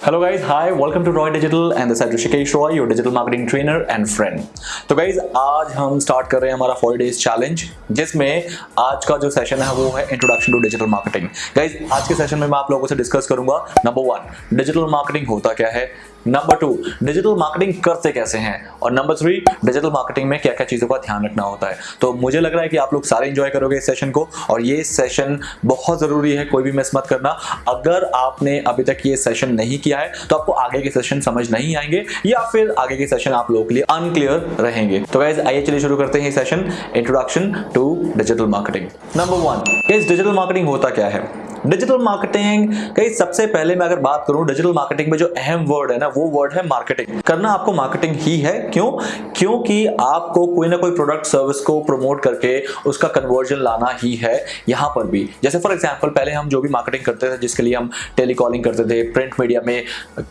Hello guys hi welcome to Roy digital and this Rishikesh Roy your digital marketing trainer and friend तो guys आज हम start कर रहे हैं हमारा फोर डेज़ चैलेंज जिसमें आज का जो सेशन है वो है introduction to digital marketing guys आज के सेशन में मैं आप लोगों से डिस्कस करूँगा नंबर वन डिजिटल मार्केटिंग होता क्या है? नंबर टू डिजिटल मार्केटिंग करते कैसे हैं? और नंबर थ्री डिजिटल मार्केटिंग में क्या क्या चीज़ों का ध्यान रखना होता है? तो मुझे लग रहा है कि आप लोग सारे इंजॉय करोगे इस सेशन को, और ये सेशन बहुत ज़रूरी है, कोई भी मिस मत करना। अगर आपने अभी तक ये सेशन नहीं किया है तो आपको आगे के सेशन समझ नहीं आएँगे, या फिर आगे के सेशन आप लोगों के लिए अनक्लियर रहेंगे। तो गाइज़ आइए चलिए शुरू करते हैं session introduction to digital marketing number one इस डिजिटल मार्केटिंग होता क्या है? डिजिटल मार्केटिंग कई सबसे पहले मैं अगर बात करूँ डिजिटल मार्केटिंग में जो अहम वर्ड है ना, वो वर्ड है मार्केटिंग करना आपको मार्केटिंग ही है। क्यों? क्योंकि आपको कोई ना कोई प्रोडक्ट सर्विस को प्रमोट करके उसका कन्वर्जन लाना ही है यहाँ पर भी। जैसे फॉर एग्जांपल पहले हम जो भी मार्केटिंग करते थे, जिसके लिए हम टेलीकॉलिंग करते थे प्रिंट मीडिया में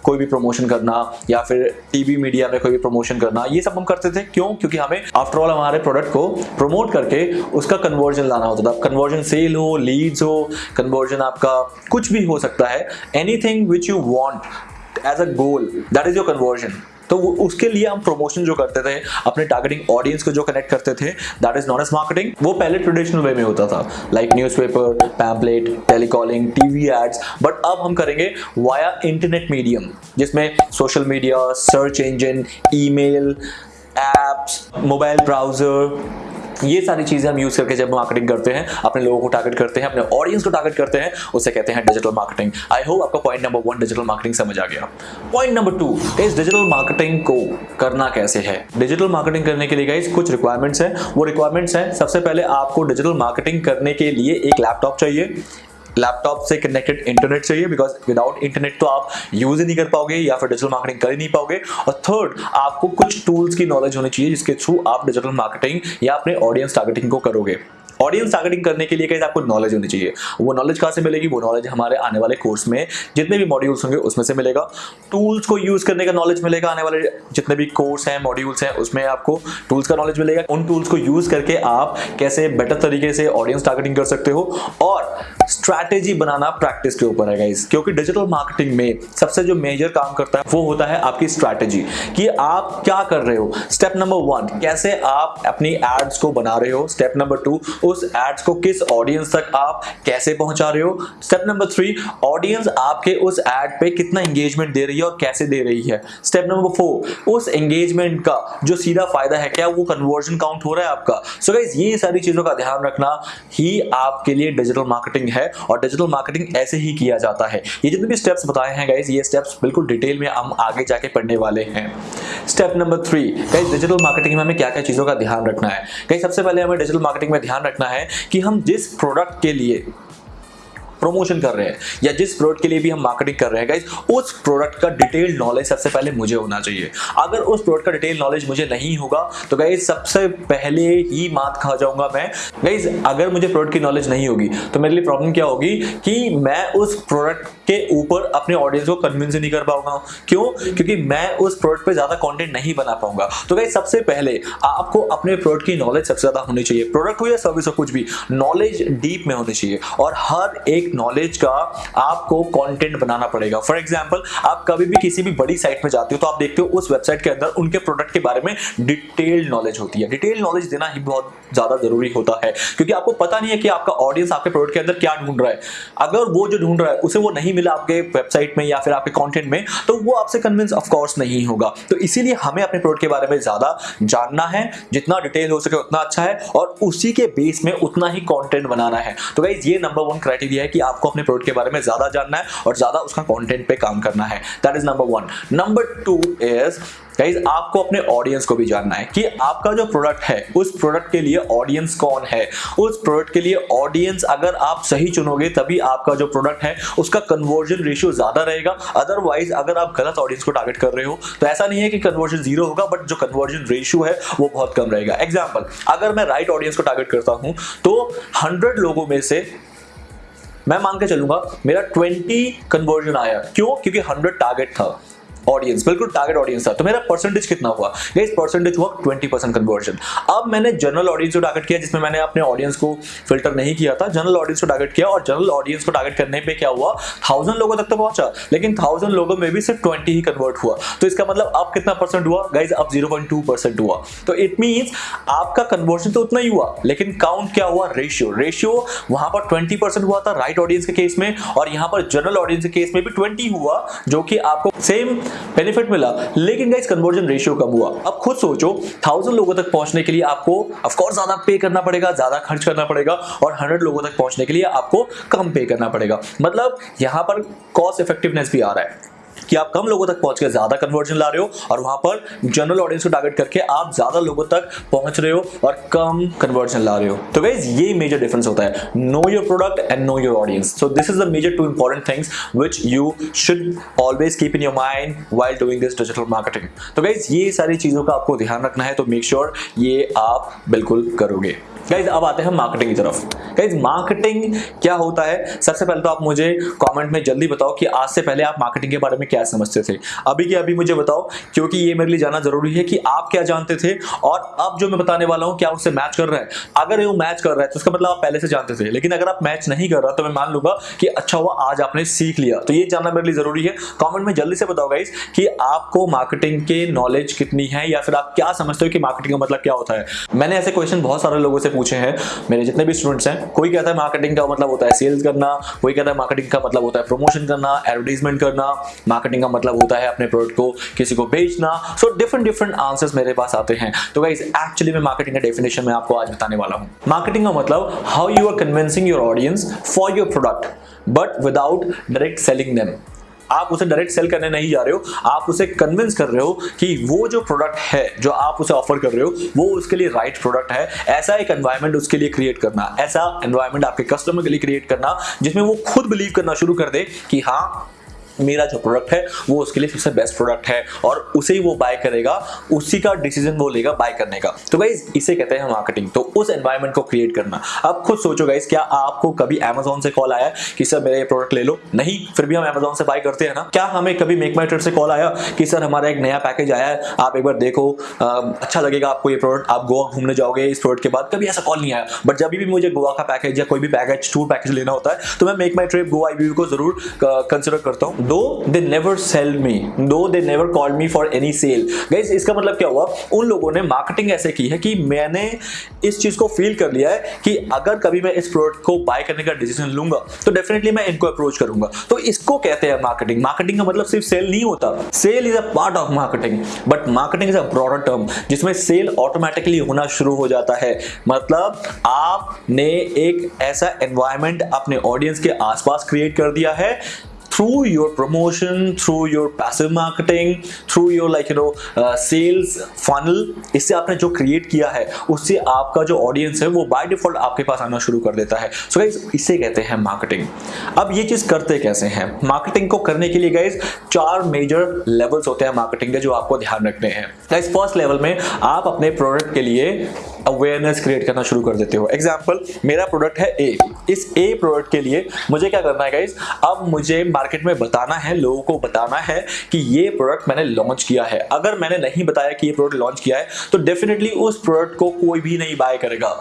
कोई भी प्रमोशन करना, या फिर टीवी मीडिया में कोई भी प्रमोशन करना, ये सब हम करते थे। क्यों? क्योंकि हमें आफ्टरऑल हमारे प्रोडक्ट को प्रमोट करके उसका कन्वर्जन लाना होता था। कन्वर्जन सेल हो लीड्स हो कन्वर्जन कन्वर्जन आपका कुछ भी हो सकता है anything which you want as a goal that is your conversion तो उसके लिए हम प्रमोशन जो करते थे, अपने टारगेटिंग ऑडियंस को जो कनेक्ट करते थे that is known as marketing वो पहले ट्रेडिशनल वे में होता था like newspaper pamphlet telecalling TV ads but अब हम करेंगे वाया इंटरनेट मीडियम जिसमें social media search engine email apps mobile browser ये सारी चीज़ें हम यूज़ करके जब मार्केटिंग करते हैं, अपने लोगों को टारगेट करते हैं, अपने ऑडियंस को टारगेट करते हैं, उसे कहते हैं डिजिटल मार्केटिंग आई होप आपका point number one digital marketing समझ आ गया. पॉइंट नंबर टू इस डिजिटल मार्केटिंग को करना कैसे है? डिजिटल मार्केटिंग करने के लिए गाइज़ कुछ रिक्वायरमेंट्स है। वो रिक्वायरमेंट्स है, सबसे पहले आपको डिजिटल मार्केटिंग करने के लिए एक लैपटॉप चाहिए। लैपटॉप से कनेक्टेड इंटरनेट चाहिए बिकॉज़ विदाउट इंटरनेट तो आप यूज़ ही नहीं कर पाओगे, या फिर डिजिटल मार्केटिंग कर ही नहीं पाओगे। और थर्ड आपको कुछ टूल्स की नॉलेज होनी चाहिए, जिसके थ्रू आप डिजिटल मार्केटिंग या अपने ऑडियंस टारगेटिंग को करोगे। ऑडियंस टारगेटिंग करने के लिए कहीं आपको नॉलेज होनी चाहिए। वो नॉलेज कहाँ से मिलेगी? वो नॉलेज हमारे आने वाले कोर्स में जितने भी मॉड्यूल्स होंगे उसमें से मिलेगा। टूल्स को यूज़ करने का नॉलेज मिलेगा आने वाले जितने भी कोर्स हैं मॉड्यूल्स हैं, उसमें आपको टूल्स का नॉलेज मिलेगा। उन टूल्स को यूज़ करके आप कैसे बेटर तरीके से ऑडियंस टारगेटिंग कर सकते हो और स्ट्रैटेजी बनाना प्रैक्टिस के ऊपर है गाइस क्योंकि डिजिटल मार्केटिंग में सबसे जो मेजर काम करता है, वो होता है आपकी स्ट्रैटेजी कि आप क्या कर रहे हो। स्टेप नंबर वन कैसे आप अपनी एड्स को बना रहे हो। स्टेप नंबर टू उस एड्स को किस ऑडियंस तक आप कैसे पहुँचा रहे हो? स्टेप नंबर थ्री ऑडियंस आपके उस एड पे कितना एंगेजमेंट दे रही है और कैसे दे रही है? स्टेप नंबर फोर उस एंगेजमेंट का जो सीधा फ़ायदा है क्या वो कन्वर्जन काउंट हो रहा है आपका? सो so ये सारी चीज़ों का ध्यान रखना ही आपके लिए डिजिटल मार्केटिंग है और डिजिटल मार्केटिंग ऐसे ही किया जाता है। ये जितने भी स्टेप्स बताए हैं गाइज़ ये स्टेप्स बिल्कुल डिटेल में हम आगे जाके पढ़ने वाले हैं। Step number three guys digital marketing में हमें क्या क्या चीज़ों का ध्यान रखना है? गाइज़ सबसे पहले हमें डिजिटल मार्केटिंग में ध्यान रखना है कि हम जिस प्रोडक्ट के लिए प्रमोशन कर रहे हैं, या जिस प्रोडक्ट के लिए भी हम मार्केटिंग कर रहे हैं उस प्रोडक्ट का डिटेल नॉलेज सबसे पहले मुझे होना चाहिए। अगर उस प्रोडक्ट का डिटेल नॉलेज मुझे नहीं होगा तो गाइज़ सबसे पहले ही मात खा जाऊँगा मैं। गाइज़ अगर मुझे प्रोडक्ट की नॉलेज नहीं होगी तो मेरे लिए प्रॉब्लम क्या होगी कि मैं उस प्रोडक्ट के ऊपर अपने ऑडियंस को कन्विंस नहीं कर पाऊँगा। क्यों? क्योंकि मैं उस प्रोडक्ट पर ज़्यादा कॉन्टेंट नहीं बना पाऊँगा। तो गाइज़ सबसे पहले आपको अपने प्रोडक्ट की नॉलेज सबसे ज़्यादा होनी चाहिए। प्रोडक्ट हो या सर्विस हो, कुछ भी नॉलेज डीप में होनी चाहिए। और हर एक नॉलेज का आपको कंटेंट बनाना पड़ेगा। फॉर एग्जांपल आप कभी भी किसी भी बड़ी साइट में जाते हो तो आप देखते हो उस वेबसाइट के अंदर उनके प्रोडक्ट के बारे में डिटेल्ड नॉलेज होती है। डिटेल नॉलेज देना ही बहुत ज़्यादा ज़रूरी होता है, क्योंकि आपको पता नहीं है कि आपका ऑडियंस आपके प्रोडक्ट के अंदर क्या ढूंढ रहा है। अगर वो जो ढूंढ रहा है, उसे वो नहीं मिला आपके वेबसाइट में या फिर आपके कंटेंट में तो वो आपसे कन्विंस ऑफकोर्स नहीं होगा। तो इसीलिए हमें अपने प्रोडक्ट के बारे में ज़्यादा जानना है, जितना डिटेल हो सके उतना अच्छा है, और उसी के बेस में उतना ही कॉन्टेंट बनाना है। तो गाइज़ ये नंबर वन क्राइटेरिया है कि आपको अपने प्रोडक्ट के बारे में ज़्यादा जानना है और ज़्यादा उसका कंटेंट पे काम करना है। That is number one number two is guys आपको अपने ऑडियंस को भी जानना है कि आपका जो प्रोडक्ट है, उस प्रोडक्ट के लिए ऑडियंस कौन है? उस प्रोडक्ट के लिए ऑडियंस अगर आप सही चुनोगे, तभी आपका जो प्रोडक्ट है, उसका कन्वर्जन रेशियो ज़्यादा रहेगा। अदरवाइज़ अगर आप गलत ऑडियंस को टारगेट कर रहे हो तो ऐसा नहीं है कि कन्वर्जन ज़ीरो होगा बट जो कन्वर्जन रेशियो है, वो बहुत कम रहेगा। एग्ज़ाम्पल अगर मैं राइट right ऑडियंस को टारगेट करता हूँ तो हंड्रेड लोगों में से मैं मान के चलूँगा मेरा 20 कन्वर्जन आया। क्यों? क्योंकि 100 टारगेट था। ऑडियंस बिल्कुल टारगेट ऑडियंस था। तो मेरा परसेंटेज कितना हुआ? गाइस परसेंटेज हुआ 20 परसेंट कन्वर्जन अब मैंने जनरल ऑडियंस को टारगेट किया, जिसमें मैंने अपने ऑडियंस को फ़िल्टर नहीं किया था। जनरल ऑडियंस को टारगेट किया और जनरल ऑडियंस को टारगेट करने पे क्या हुआ? थाउज़ेंड लोगों तक तो पहुँचा, लेकिन थाउज़ेंड लोगों में भी सिर्फ़ ट्वेंटी ही कन्वर्ट हुआ। तो इसका मतलब अब कितना परसेंट हुआ? गाइज़ अब ज़ीरो परसेंट हुआ। तो इट मीन आपका कन्वर्शन तो उतना ही हुआ, लेकिन काउंट क्या हुआ? रेशियो रेशियो वहाँ पर ट्वेंटी परसेंट हुआ था राइट ऑडियंस के केस में, और यहाँ पर जनरल ऑडियंस के केस में भी ट्वेंटी हुआ, जो कि आपको सेम बेनिफिट मिला। लेकिन गाइस कन्वर्जन रेशियो कम हुआ। अब खुद सोचो थाउज़ेंड लोगों तक पहुँचने के लिए आपको ऑफकोर्स ज़्यादा पे करना पड़ेगा, ज़्यादा खर्च करना पड़ेगा, और हंड्रेड लोगों तक पहुँचने के लिए आपको कम पे करना पड़ेगा। मतलब यहाँ पर कॉस्ट इफेक्टिवनेस भी आ रहा है। कि आप कम लोगों तक पहुँच के ज़्यादा कन्वर्जन ला रहे हो और वहाँ पर जनरल ऑडियंस को टारगेट करके आप ज़्यादा लोगों तक पहुँच रहे हो और कम कन्वर्जन ला रहे हो। तो गाइज़ ये मेजर डिफरेंस होता है। Know your product and know your audience so this is the major two important things which you should always keep in your mind while doing this digital marketing तो guys ये सारी चीज़ों का आपको ध्यान रखना है तो मेक श्योर sure ये आप बिल्कुल करोगे। गाइज़ अब आते हैं मार्केटिंग की तरफ़। गाइज़ मार्केटिंग क्या होता है? सबसे पहले तो आप मुझे कमेंट में जल्दी बताओ कि आज से पहले आप मार्केटिंग के बारे में क्या समझते थे? अभी के अभी मुझे बताओ, क्योंकि ये मेरे लिए जानना ज़रूरी है कि आप क्या जानते थे और अब जो मैं बताने वाला हूँ, क्या उससे मैच कर रहा है? अगर वो मैच कर रहा है तो उसका मतलब आप पहले से जानते थे, लेकिन अगर आप मैच नहीं कर रहा तो मैं मान लूँगा कि अच्छा हुआ, आज आपने सीख लिया। तो ये जानना मेरे लिए ज़रूरी है। कॉमेंट में जल्दी से बताओ गाइज़ कि आपको मार्केटिंग के नॉलेज कितनी है, या फिर आप क्या समझते हो कि मार्केटिंग का मतलब क्या होता है? मैंने ऐसे क्वेश्चन बहुत सारे लोगों से पूछे हैं। मेरे जितने भी स्टूडेंट्स हैं, कोई कहता है मार्केटिंग का मतलब होता है सेल्स करना, कोई कहता है मार्केटिंग का मतलब होता है प्रमोशन करना एडवर्टीजमेंट करना मार्केटिंग का मतलब होता है अपने प्रोडक्ट को किसी को बेचना। सो डिफरेंट डिफरेंट आंसर्स मेरे पास आते हैं। तो गाइस एक्चुअली मैं मार्केटिंग का डेफिनेशन में आपको आज बताने वाला हूँ। मार्केटिंग का मतलब how you are convincing your audience for your product but without direct selling them आप उसे डायरेक्ट सेल करने नहीं जा रहे हो। आप उसे कन्विंस कर रहे हो कि वो जो प्रोडक्ट है, जो आप उसे ऑफ़र कर रहे हो, वो उसके लिए राइट right प्रोडक्ट है। ऐसा एक एनवायरमेंट उसके लिए क्रिएट करना। ऐसा एनवायरमेंट आपके कस्टमर के लिए क्रिएट करना, जिसमें वो खुद बिलीव करना शुरू कर दे कि हाँ मेरा जो प्रोडक्ट है वो उसके लिए सबसे बेस्ट प्रोडक्ट है और उसे ही वो बाय करेगा उसी का डिसीज़न वो लेगा बाय करने का। तो गाइज़ इसे कहते हैं मार्केटिंग तो उस एनवायरमेंट को क्रिएट करना। अब खुद सोचो गाइज़ क्या आपको कभी अमेजोन से कॉल आया कि सर मेरा ये प्रोडक्ट ले लो? नहीं फिर भी हम अमेजोन से बाय करते हैं ना। क्या हमें कभी मेक माई से कॉल आया कि सर हमारा एक नया पैकेज आया है आप एक बार देखो आ, अच्छा लगेगा आपको ये प्रोडक्ट आप गोवा घूमने जाओगे इस प्रोडक्ट के बाद? कभी ऐसा कॉल नहीं आया। बट जब भी मुझे गोवा का पैकेज या कोई भी पैकेज टूर पैकेज लेना होता है तो मैं मेक माई ट्रिप गोवा आई को ज़रूर कंसिडर करता हूँ। Though they never sell me. Though they never called me for any sale. Guys, इसका मतलब क्या हुआ? उन लोगों ने मार्केटिंग ऐसे की है कि मैंने इस चीज़ को फील कर लिया है कि अगर कभी मैं इस प्रोडक्ट को बाय करने का डिसीज़न लूँगा तो डेफिनेटली मैं इनको अप्रोच करूँगा। तो इसको कहते हैं मार्केटिंग मार्केटिंग का मतलब सिर्फ़ सेल नहीं होता। Sale is a part of marketing but marketing is a broader term जिसमें सेल ऑटोमेटिकली होना शुरू हो जाता है। मतलब आपने एक ऐसा एनवायरमेंट अपने ऑडियंस के आसपास क्रिएट कर दिया है through your promotion through your passive marketing through your like you know uh, sales funnel इससे आपने जो क्रिएट किया है उससे आपका जो ऑडियंस है वो बाय डिफ़ॉल्ट आपके पास आना शुरू कर देता है। So गाइज़ इसे कहते हैं मार्केटिंग अब ये चीज़ करते कैसे हैं? मार्केटिंग को करने के लिए गाइज़ चार मेजर लेवल्स होते हैं मार्केटिंग के जो आपको ध्यान रखने हैं। गाइज़ फ़र्स्ट लेवल में आप अपने प्रोडक्ट के लिए अवेयरनेस क्रिएट करना शुरू कर देते हो। एग्ज़ाम्पल मेरा प्रोडक्ट है ए इस ए प्रोडक्ट के लिए मुझे क्या करना है गाइज़ अब मुझे मार्केट में बताना है, लोगों को बताना है कि ये प्रोडक्ट मैंने लॉन्च किया है अगर मैंने नहीं बताया कि ये प्रोडक्ट लॉन्च किया है तो डेफिनेटली उस प्रोडक्ट को कोई भी नहीं बाय करेगा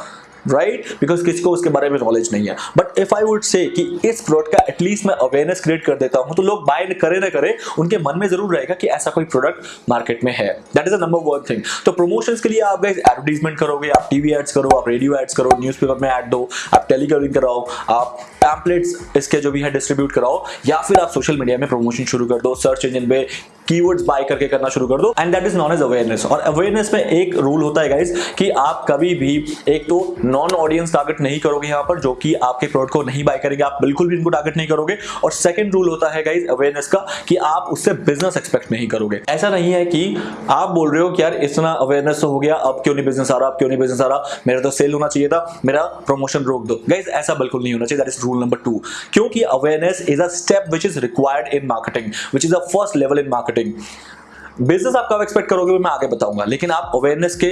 राइट right? बिकॉज़ किसी को उसके बारे में नॉलेज नहीं है but if I would say कि इस प्रोडक्ट का एटलीस्ट मैं अवेयरनेस क्रिएट कर देता हूँ तो लोग बाय करे ना करे, उनके मन में ज़रूर रहेगा कि ऐसा कोई प्रोडक्ट मार्केट में है। That is a number one thing तो प्रमोशन के लिए आप गाइस एडवर्टीजमेंट करोगे, आप टीवी एड्स करो, आप रेडियो एड्स करो न्यूज़पेपर में एड दो, आप टेलीकॉलिंग कराओ, आप पैम्पलेट्स इसके जो भी है डिस्ट्रीब्यूट कराओ, या फिर आप सोशल मीडिया में प्रमोशन शुरू कर दो सर्च इंजन पे कीवर्ड्स बाय करके करना शुरू कर दो and that is known as awareness और अवेयरनेस में एक रूल होता है गाइज़ कि आप कभी भी, एक तो नॉन ऑडियंस टारगेट नहीं करोगे यहाँ पर, जो कि आपके प्रोडक्ट को नहीं बाय करेंगे, आप बिल्कुल भी इनको टारगेट नहीं करोगे। और सेकंड रूल होता है गाइज़ अवेयरनेस का, कि आप उससे बिज़नेस एक्सपेक्ट नहीं करोगे। ऐसा नहीं है कि आप बोल रहे हो कि यार, इतना अवेयरनेस हो गया, अब क्यों नहीं बिज़नेस आ रहा, अब क्यों नहीं बिज़नेस आ रहा? मेरा तो सेल होना चाहिए था, मेरा प्रमोशन रोक दो। गाइज़ ऐसा बिल्कुल नहीं होना चाहिए that is rule number two क्योंकि awareness is a step which is required in marketing which is a first level in marketing business आप कब एक्सपेक्ट करोगे मैं आगे बताऊँगा, लेकिन आप अवेयरनेस के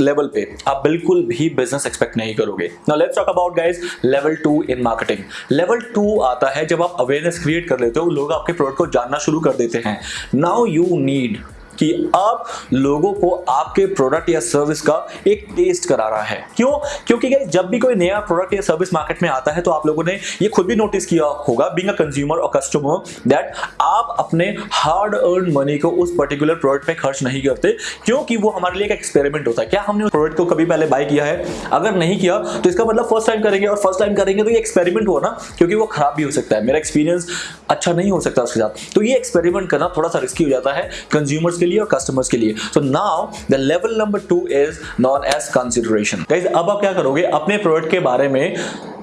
लेवल पे, आप बिल्कुल भी बिज़नेस एक्सपेक्ट नहीं करोगे। Now let's talk about guys level two in marketing level two आता है जब आप अवेयरनेस क्रिएट कर लेते हो, लोग आपके प्रोडक्ट को जानना शुरू कर देते हैं। नाउ यू नीड कि अब लोगों को आपके प्रोडक्ट या सर्विस का एक टेस्ट करा रहा है। क्यों? क्योंकि जब भी कोई नया प्रोडक्ट या सर्विस मार्केट में आता है तो आप लोगों ने ये खुद भी नोटिस किया होगा बिंग अ कंज्यूमर और कस्टमर दैट आप अपने हार्ड अर्न मनी को उस पर्टिकुलर प्रोडक्ट पे खर्च नहीं करते, क्योंकि वो हमारे लिए एक एक्सपेरिमेंट होता है। क्या हमने प्रोडक्ट को कभी पहले बाय किया है? अगर नहीं किया तो इसका मतलब फ़र्स्ट टाइम करेंगे और फ़र्स्ट टाइम करेंगे तो ये एक्सपेरिमेंट हुआ ना, क्योंकि वो खराब भी हो सकता है। मेरा एक्सपीरियंस अच्छा नहीं हो सकता उसके साथ। तो ये एक्सपेरिमेंट करना थोड़ा सा रिस्की हो जाता है। कंज्यूमर्स के लिए और कस्टमर्स के लिए। So now the level number two is known as consideration अब आप क्या करोगे? अपने प्रोडक्ट के बारे में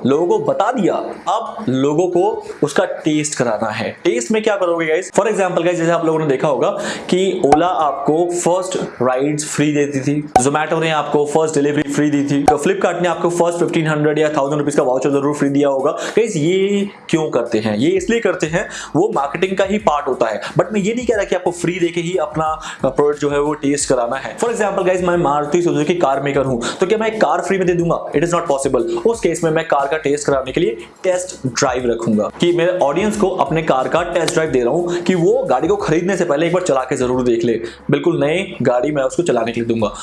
लोगों को बता दिया, अब लोगों को उसका टेस्ट कराना है। टेस्ट में क्या करोगे गाइस फॉर एग्जांपल गाइस जैसे आप लोगों ने देखा होगा कि ओला आपको फ़र्स्ट राइड्स फ्री देती थी जोमेटो ने आपको फ़र्स्ट डिलीवरी फ्री दी थी तो फ्लिपकार्ट ने आपको फ़र्स्ट फिफ्टीन हंड्रेड या थाउज़ेंड रुपीज़ का वाउचर ज़रूर फ्री दिया होगा। गाइस ये क्यों करते हैं? ये इसलिए करते हैं, वो मार्केटिंग का ही पार्ट होता है। बट मैं ये नहीं कह रहा कि आपको फ्री देके ही अपना प्रोडक्ट जो है वो टेस्ट कराना है। फॉर एग्ज़ाम्पल गाइज़ मैं मारुति सुजुकी कार मेकर हूँ तो क्या मैं कार फ्री में दे दूँगा? इट इज़ नॉट पॉसिबल उस केस में मैं कार टेस्ट कराने के लिए टेस्ट ड्राइव रखूँगा कि मेरे ऑडियंस को अपने कार का टेस्ट ड्राइव दे रहा हूँ कि वो गाड़ी को खरीदने से पहले एक बार चला के ज़रूर देख ले। बिल्कुल नई गाड़ी मैं उसको चलाने के लिए दूँगा।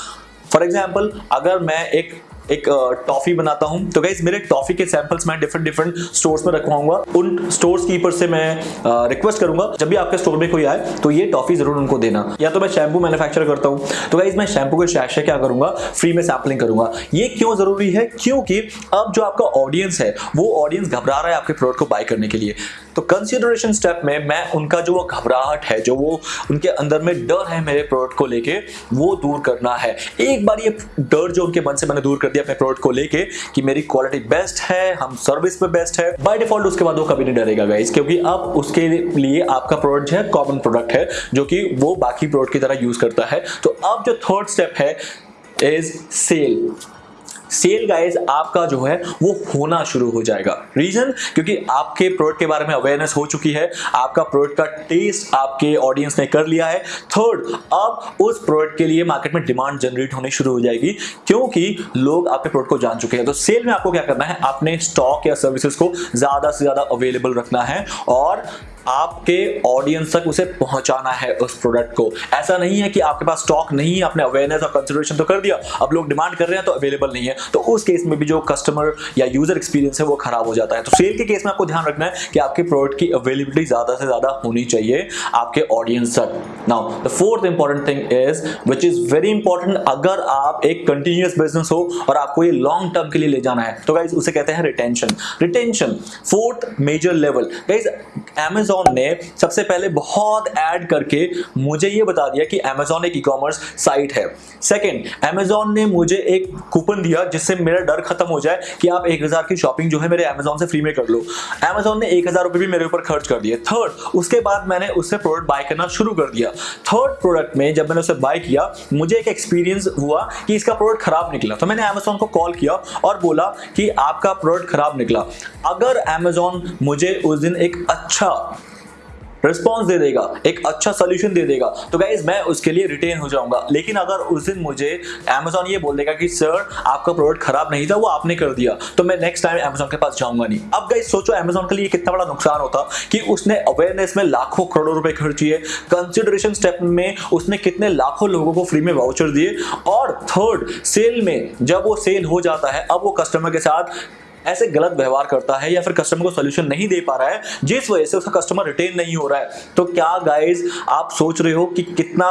फॉर एग्ज़ाम्पल अगर मैं एक एक टॉफी बनाता हूँ। तो गाइज़ मेरे टॉफी के सैंपल्स मैं डिफरेंट डिफरेंट स्टोर्स में रखवाऊँगा। उन स्टोर्स कीपर से मैं रिक्वेस्ट करूँगा, जब भी आपके स्टोर में कोई आए तो ये टॉफी ज़रूर उनको देना। या तो मैं शैम्पू मैन्युफैक्चर करता हूँ। तो गाइज़ मैं शैम्पू के शैशे क्या करूँगा? फ्री में सैम्पलिंग करूँगा। ये क्यों ज़रूरी है? क्योंकि अब जो आपका ऑडियंस है, वो ऑडियंस घबरा रहा है आपके प्रोडक्ट को बाय करने के लिए। तो कंसिडरेशन स्टेप में मैं उनका जो वो घबराहट है, जो वो उनके अंदर में डर है मेरे प्रोडक्ट को लेके, वो दूर करना है। एक बार ये डर जो उनके मन से मैंने दूर कर दिया अपने प्रोडक्ट को लेके कि मेरी क्वालिटी बेस्ट है, हम सर्विस में बेस्ट है। बाय डिफ़ॉल्ट उसके बाद वो कभी नहीं डरेगा गाइस क्योंकि अब उसके लिए आपका प्रोडक्ट जो है कॉमन प्रोडक्ट है, जो कि वो बाकी प्रोडक्ट की तरह यूज़ करता है। तो अब जो थर्ड स्टेप है इज़ सेल सेल गाइज़ आपका जो है, वो होना शुरू हो जाएगा। रीजन क्योंकि आपके प्रोडक्ट के बारे में अवेयरनेस हो चुकी है, आपका प्रोडक्ट का टेस्ट आपके ऑडियंस ने कर लिया है। थर्ड अब उस प्रोडक्ट के लिए मार्केट में डिमांड जनरेट होनी शुरू हो जाएगी, क्योंकि लोग आपके प्रोडक्ट को जान चुके हैं। तो सेल में आपको क्या करना है? आपने स्टॉक या सर्विसेज़ को ज़्यादा से ज़्यादा अवेलेबल रखना है और आपके ऑडियंस तक उसे पहुंचाना है उस प्रोडक्ट को। ऐसा नहीं है कि आपके पास स्टॉक नहीं है, आपने अवेयरनेस और कंसिडरेशन तो कर दिया, अब लोग डिमांड कर रहे हैं तो अवेलेबल नहीं है। तो उस केस में भी जो कस्टमर या यूज़र एक्सपीरियंस है वो खराब हो जाता है। तो सेल के केस में आपको ध्यान रखना है कि आपके प्रोडक्ट की अवेलेबिलिटी ज़्यादा से ज़्यादा होनी चाहिए आपके ऑडियंस तक। Now the fourth important thing is which is very important अगर आप एक कंटिन्यूस बिज़नेस हो और आपको ये लॉन्ग टर्म के लिए ले जाना है तो गाइज़ उसे कहते हैं retention retention fourth major level guys Amazon Amazon ने सबसे पहले बहुत ऐड करके मुझे ये बता दिया कि अमेजोन एक ई कॉमर्स साइट है। सेकेंड अमेजोन ने मुझे एक कूपन दिया जिससे मेरा डर खत्म हो जाए कि आप एक हज़ार की शॉपिंग जो है मेरे अमेजोन से फ्री में कर लो। अमेजोन ने एक हज़ार रुपए भी मेरे ऊपर खर्च कर दिए। थर्ड उसके बाद मैंने उससे प्रोडक्ट बाय करना शुरू कर दिया। थर्ड प्रोडक्ट में जब मैंने उसे बाय किया, मुझे एक एक्सपीरियंस हुआ कि इसका प्रोडक्ट खराब निकला। तो मैंने अमेजोन को कॉल किया और बोला कि आपका प्रोडक्ट खराब निकला। अगर अमेजोन मुझे उस दिन एक अच्छा रिस्पॉन्स दे देगा, एक अच्छा सोल्यूशन दे देगा। तो गाइज़ मैं उसके लिए रिटेन हो जाऊँगा। लेकिन अगर उस दिन मुझे अमेजोन ये बोल देगा कि सर आपका प्रोडक्ट खराब नहीं था, वो आपने कर दिया। तो मैं नेक्स्ट टाइम अमेजोन के पास जाऊँगा नहीं। अब गाइज़ सोचो अमेजोन के लिए कितना बड़ा नुकसान होता कि उसने अवेयरनेस में लाखों करोड़ों रुपए खर्च किए। कंसिडरेशन स्टेप में उसने कितने लाखों लोगों को फ्री में वाउचर दिए। और थर्ड सेल में जब वो सेल हो जाता है, अब वो कस्टमर के साथ ऐसे गलत व्यवहार करता है या फिर कस्टमर को सोल्यूशन नहीं दे पा रहा है, जिस वजह से उसका कस्टमर रिटेन नहीं हो रहा है। तो क्या गाइज़ आप सोच रहे हो कि कितना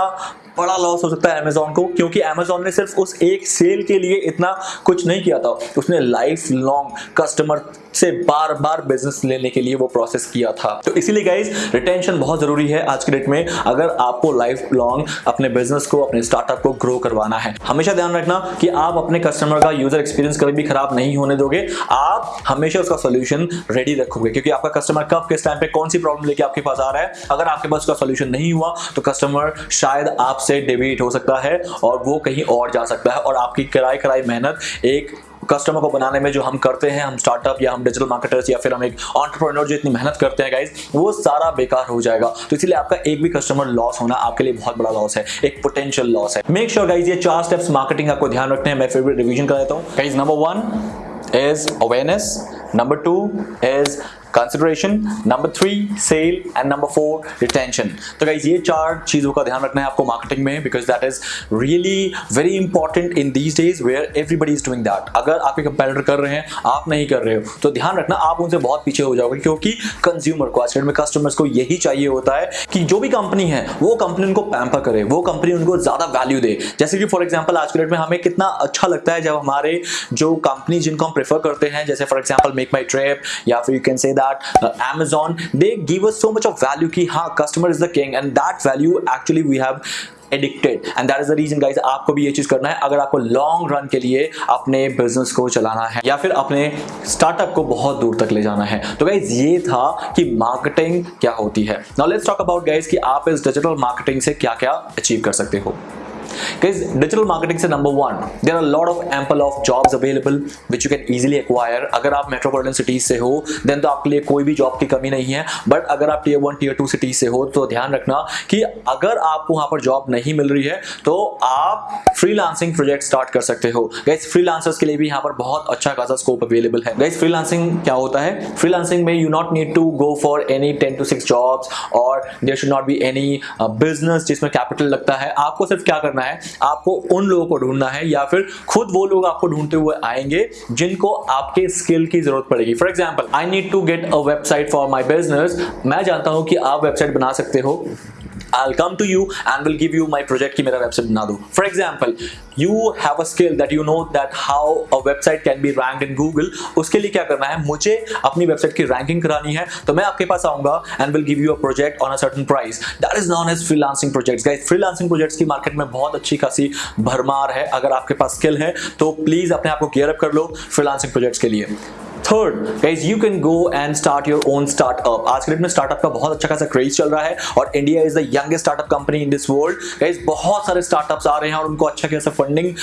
बड़ा लॉस हो सकता है अमेजोन को? क्योंकि अमेजोन ने सिर्फ़ उस एक सेल के लिए इतना कुछ नहीं किया था। उसने लाइफ लॉन्ग कस्टमर से बार बार बिज़नेस लेने के लिए वो प्रोसेस किया था। तो इसीलिए गाइज़ रिटेंशन बहुत ज़रूरी है आज के डेट में। अगर आपको लाइफ लॉन्ग अपने बिज़नेस को, अपने स्टार्टअप को ग्रो करवाना है, हमेशा ध्यान रखना कि आप अपने कस्टमर का यूज़र एक्सपीरियंस कभी भी खराब नहीं होने दोगे। आप हमेशा उसका सोल्यूशन रेडी रखोगे, क्योंकि आपका कस्टमर कब, किस टाइम पे, कौन सी प्रॉब्लम लेके आपके पास आ रहा है? अगर आपके पास उसका सोल्यूशन नहीं हुआ तो कस्टमर शायद आपसे डेबिट हो सकता है और वो कहीं और जा सकता है और आपकी कराई कराई मेहनत एक कस्टमर को बनाने में जो हम करते हैं, हम स्टार्टअप या हम डिजिटल मार्केटर्स या फिर हम एक ऑन्टरप्रेन्योर जो इतनी मेहनत करते हैं गाइज़ वो सारा बेकार हो जाएगा। तो इसलिए आपका एक भी कस्टमर लॉस होना आपके लिए बहुत बड़ा लॉस है, एक पोटेंशियल लॉस है। मेक श्योर गाइज़ ये चार स्टेप्स मार्केटिंग आपको ध्यान रखते हैं। मैं फिर भी रिवीजन कर देता हूँ। Guys number one is awareness. Number two is consideration number three sale and number four retention तो गाइज़ ये चार चीज़ों का ध्यान रखना है आपको मार्केटिंग में because that is really very important in these days where everybody is doing that अगर आपके कंपेटर कर रहे हैं, आप नहीं कर रहे हो तो ध्यान रखना, आप उनसे बहुत पीछे हो जाओगे, क्योंकि कंज्यूमर को, आज में कस्टमर्स को यही चाहिए होता है कि जो भी कंपनी है, वो कंपनी उनको पैम्पर करे, वो कंपनी उनको ज़्यादा वैल्यू दे। जैसे कि फॉर एग्ज़ाम्पल आज के डेट में हमें कितना अच्छा लगता है जब हमारे जो कंपनी जिनको हम प्रेफर करते हैं, जैसे for example make my trip या फिर you can say that uh, Amazon, they give us so much of value कि हाँ customer is the king and that value actually we have addicted and that is the reason guys आपको भी ये चीज़ करना है। अगर आपको लॉन्ग रन के लिए अपने बिज़नेस को चलाना है या फिर अपने स्टार्टअप को बहुत दूर तक ले जाना है। तो गाइज़ ये था कि मार्केटिंग क्या होती है। लेट्स टॉक अबाउट गाइज़ कि आप इस डिजिटल मार्केटिंग से क्या क्या अचीव कर सकते हो। Guys, digital marketing से number one, there are a lot of ample of jobs available which you can easily acquire. अगर आप metropolitan cities से हो then तो आपके लिए कोई भी जॉब की कमी नहीं है. बट अगर आप tier one tier two cities से हो तो ध्यान रखना कि अगर आपको वहाँ पर जॉब नहीं मिल रही है तो आप फ्रीलांसिंग प्रोजेक्ट स्टार्ट कर सकते हो. गाइस फ्रीलांसर्स के लिए भी यहाँ पर बहुत अच्छा खासा स्कोप अवेलेबल है. गाइस फ्रीलांसिंग क्या होता है? फ्रीलांसिंग में you not need to go for any ten to six jobs और there should not be any business जिसमें कैपिटल लगता है. आपको सिर्फ़ क्या करना है, आपको उन लोगों को ढूंढना है या फिर खुद वो लोग आपको ढूंढते हुए आएँगे जिनको आपके स्किल की ज़रूरत पड़ेगी। For example I need to get a website for my business मैं जानता हूँ कि आप वेबसाइट बना सकते हो। I'll come to you and will give you my project की मेरा website बना दो For example, you have a skill that you know that how a website can be ranked in Google. उसके लिए क्या करना है मुझे अपनी वेबसाइट की रैंकिंग करानी है तो मैं आपके पास आऊँगा and will give you a project on a certain price. That is known as freelancing projects. Guys, freelancing projects की मार्केट में बहुत अच्छी खासी भरमार है अगर आपके पास स्किल है तो प्लीज़ अपने आप को गियर अप कर लो फ्रीलांसिंग प्रोजेक्ट्स के लिए third guys you can go and start your own startup आज के डेट में स्टार्टअप का बहुत अच्छा खासा क्रेज चल रहा है और India is the youngest startup company in this world guys बहुत सारे स्टार्टअप्स आ रहे हैं और उनको अच्छा खासा फंडिंग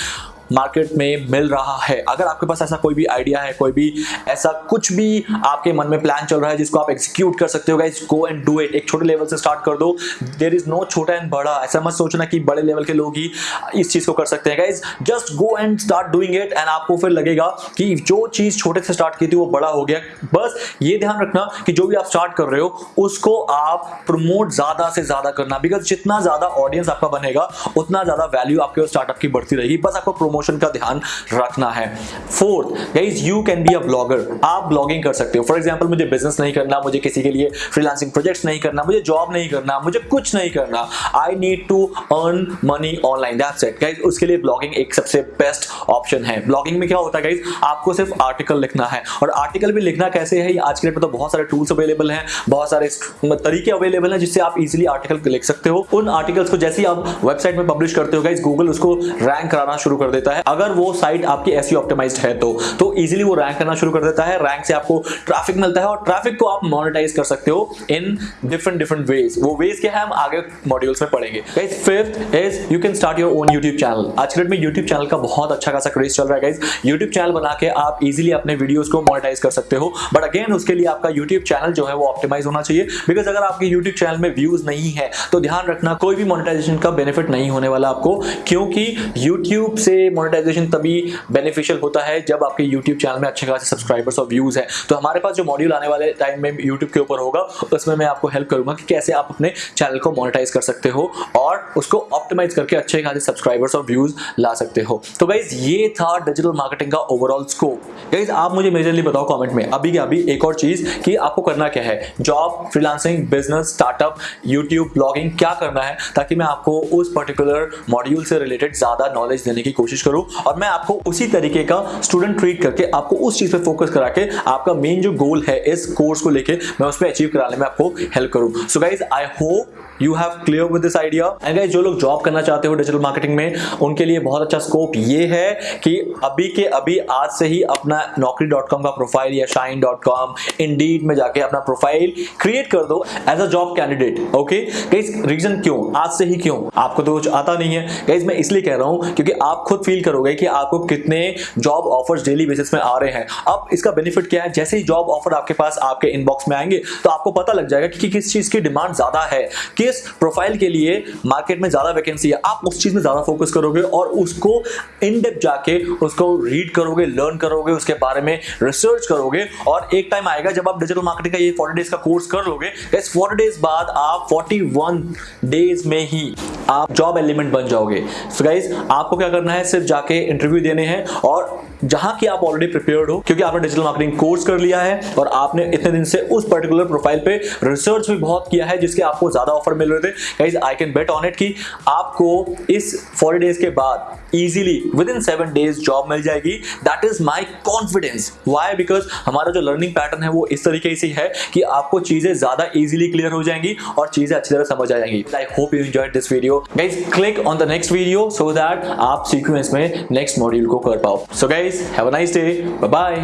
मार्केट में मिल रहा है। अगर आपके पास ऐसा कोई भी आइडिया है, कोई भी ऐसा कुछ भी आपके मन में प्लान चल रहा है जिसको आप एग्जीक्यूट कर सकते हो guys go and do it एक छोटे लेवल से स्टार्ट कर दो। देर इज़ नो छोटा एंड बड़ा। ऐसा मत सोचना कि बड़े लेवल के लोग ही इस चीज़ को कर सकते हैं guys just go and start doing it and आपको फिर लगेगा कि जो चीज़ छोटे से स्टार्ट की थी वो बड़ा हो गया। बस ये ध्यान रखना कि जो भी आप स्टार्ट कर रहे हो, उसको आप प्रमोट ज़्यादा से ज़्यादा करना। बिकॉज़ जितना ज़्यादा ऑडियंस आपका बनेगा, उतना ज़्यादा वैल्यू आपके स्टार्टअप की बढ़ती रहेगी। बस आपको प्रमोट प्रमोशन का ध्यान रखना है। Fourth guys you can be a blogger आप ब्लॉगिंग कर सकते हो। फॉर एग्ज़ाम्पल मुझे बिज़नेस नहीं करना, मुझे किसी के लिए फ्रीलांसिंग प्रोजेक्ट्स नहीं करना, मुझे जॉब नहीं करना, मुझे कुछ नहीं करना। I need to earn money online that's it guys उसके लिए ब्लॉगिंग एक सबसे बेस्ट ऑप्शन है। ब्लॉगिंग में क्या होता है गाइज़ आपको सिर्फ़ आर्टिकल लिखना है। और आर्टिकल भी लिखना कैसे है? आज के डेट में तो बहुत सारे टूल्स अवेलेबल हैं, बहुत सारे तरीके अवेलेबल हैं जिससे आप इजीली आर्टिकल लिख सकते हो। उन आर्टिकल्स को जैसे ही आप वेबसाइट में पब्लिश करते हो गाइज़ गूगल उसको रैंक कराना शुरू कर देता है। अगर वो साइट आपकी ऐसी ऑप्टिमाइज है तो तो इजीली वो रैंक करना शुरू कर देता है। रैंक से आपको ट्रैफ़िक मिलता है और ट्रैफ़िक को आप मोनेटाइज कर सकते हो इन डिफरेंट डिफरेंट वेज वो वेज क्या है, हम आगे मॉड्यूल्स में पढ़ेंगे। Fifth is you can start your own YouTube channel आज के डेट में यूट्यूब चैनल का बहुत अच्छा खासा क्रेज चल रहा है गाइज़ यूट्यूब चैनल बना के आप इजीली अपने वीडियोस को मोनेटाइज कर सकते हो। बट अगेन उसके लिए आपका यूट्यूब चैनल जो है, वो ऑप्टिमाइज होना चाहिए। बिकॉज़ अगर आपके यूट्यूब चैनल में व्यूज़ नहीं है तो ध्यान रखना, कोई भी मोनेटाइजेशन का बेनिफिट नहीं होने वाला आपको। क्योंकि यूट्यूब से मोनेटाइजेशन तभी बेनिफिशियल होता है जब आपके यूट्यूब चैनल में अच्छे खासे सब्सक्राइबर्स और व्यूज़ है। तो हमारे पास जो मॉड्यूल आने वाले टाइम में यूट्यूब के ऊपर होगा, उसमें मैं आपको हेल्प करूँगा कि कैसे आप अपने चैनल को मोनेटाइज कर सकते हो और उसको ऑप्टिमाइज करके अच्छे खासे सब्सक्राइबर्स और व्यूज़ ला सकते हो। तो गाइज़ ये था डिजिटल मार्केटिंग का ओवरऑल स्कोप गाइज़ आप मुझे मेजरली बताओ कॉमेंट में, अभी क्या अभी एक और चीज़ कि आपको करना क्या है? Job freelancing business startup YouTube blogging क्या करना है? ताकि मैं आपको उस पर्टिकुलर मॉड्यूल से रिलेटेड ज़्यादा नॉलेज देने की कोशिश करूँ और मैं आपको उसी तरीके का स्टूडेंट ट्रीट करके आपको उस चीज़ पे फोकस करा के आपका मेन जो गोल है इस कोर्स को लेके मैं उस पर अचीव कराने में आपको हेल्प करूँ। So guys I hope you have clear with this idea and guys जो लोग जॉब करना चाहते हो डिजिटल मार्केटिंग में, उनके लिए बहुत अच्छा स्कोप ये है कि अभी के अभी आज से ही अपना नौकरी डॉट कॉम का प्रोफ़ाइल या शाइन डॉट कॉम इंडीड में जाके अपना प्रोफ़ाइल क्रिएट कर दो as a job candidate okay guys reason क्यों? आज से ही क्यों? आपको तो कुछ आता नहीं है। गाइस मैं इसलिए कह रहा हूँ क्योंकि आप खुद फील फील करोगे कि आपको कितने जॉब ऑफर्स डेली बेसिस में आ रहे हैं। अब इसका बेनिफिट क्या है? जैसे ही जॉब ऑफ़र आपके पास आपके इनबॉक्स में आएँगे तो आपको पता लग जाएगा कि किस चीज़ की डिमांड ज़्यादा है। किस प्रोफ़ाइल के लिए मार्केट में ज़्यादा वैकेंसी है? आप उस चीज़ में ज़्यादा फोकस करोगे और उसको इन डेप जाके उसको रीड करोगे लर्न करोगे, उसके बारे में रिसर्च करोगे और एक टाइम आएगा जब आप डिजिटल मार्केटिंग का ये 40 डेज़ का कोर्स कर लोगे। इस 40 डेज़ बाद आप 41 डेज़ में ही आप जॉब एलिमेंट बन जाओगे। सो गाइज़ आपको क्या करना है? सिर्फ़ जाके इंटरव्यू देने हैं और जहाँ की आप ऑलरेडी प्रिपेयर्ड हो, क्योंकि आपने डिजिटल मार्केटिंग कोर्स कर लिया है और आपने इतने दिन से उस पर्टिकुलर प्रोफ़ाइल पे रिसर्च भी बहुत किया है जिसके आपको ज़्यादा ऑफ़र मिल रहे थे। Guys I can bet on it कि आपको इस 40 डेज़ के बाद easily within seven days job मिल जाएगी। That is my confidence why because हमारा जो लर्निंग पैटर्न है वो इस तरीके से है कि आपको चीज़ें ज़्यादा इजीली क्लियर हो जाएँगी और चीज़ें अच्छी तरह समझ आ जाएँगी। I hope you enjoy this video guys click on the next video so that आप सीक्वेंस में नेक्स्ट मॉड्यूल को कर पाओ। So guys have a nice day bye bye